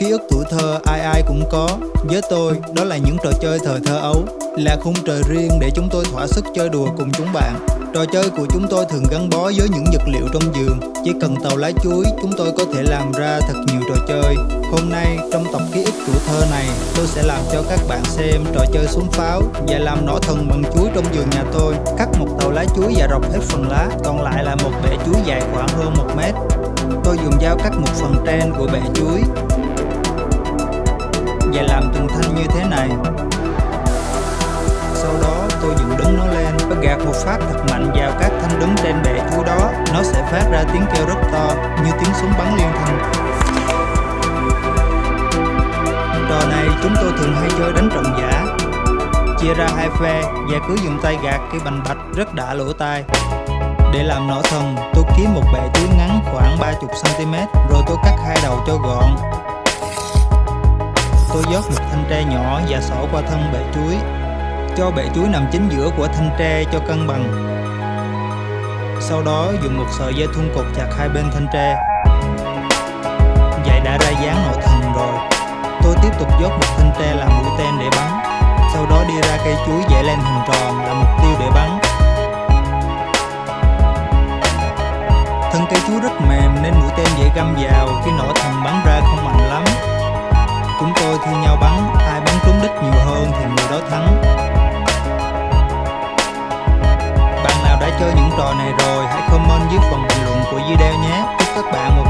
ký ức tuổi thơ ai ai cũng có. Với tôi, đó là những trò chơi thời thơ ấu Là khung trời riêng để chúng tôi thỏa sức chơi đùa cùng chúng bạn. Trò chơi của chúng tôi thường gắn bó với những vật liệu trong giường. Chỉ cần tàu lá chuối, chúng tôi có thể làm ra thật nhiều trò chơi. Hôm nay, trong tập ký ức tuổi thơ này Tôi sẽ làm cho các bạn xem trò chơi súng pháo Và làm nỏ thần bằng chuối trong giường nhà tôi. Cắt một tàu lá chuối và rọc hết phần lá Còn lại là một bể chuối dài khoảng hơn một mét. Tôi dùng dao cắt một phần trên của bể chuối. Và làm từng thanh như thế này. Sau đó tôi dựng đứng nó lên. Và gạt một phát thật mạnh vào các thanh đứng trên bệ chuối đó. Nó sẽ phát ra tiếng kêu rất to như tiếng súng bắn liên thanh. Trò này chúng tôi thường hay chơi đánh trận giả. Chia ra hai phe và cứ dùng tay gạt cái bành bạch rất đã lỗ tai. Để làm nỏ thần, tôi kiếm một bệ chuối ngắn khoảng 30cm rồi tôi cắt hai đầu cho gọn. Tôi dót một thanh tre nhỏ và xỏ qua thân bệ chuối. Cho bệ chuối nằm chính giữa của thanh tre cho cân bằng. Sau đó dùng một sợi dây thun cột chặt hai bên thanh tre. Vậy đã ra dáng nội thần rồi. Tôi tiếp tục dót một thanh tre làm mũi tên để bắn. Sau đó đi ra cây chuối vẽ lên hình tròn là mục tiêu để bắn. Thân cây chuối rất mềm nên mũi tên dễ găm vào khi nỏ thần bắn ra không mạnh lắm thi nhau bắn, Ai bắn trúng đích nhiều hơn thì người đó thắng. Bạn nào đã chơi những trò này rồi, Hãy comment dưới phần bình luận của video nhé. Chúc các bạn một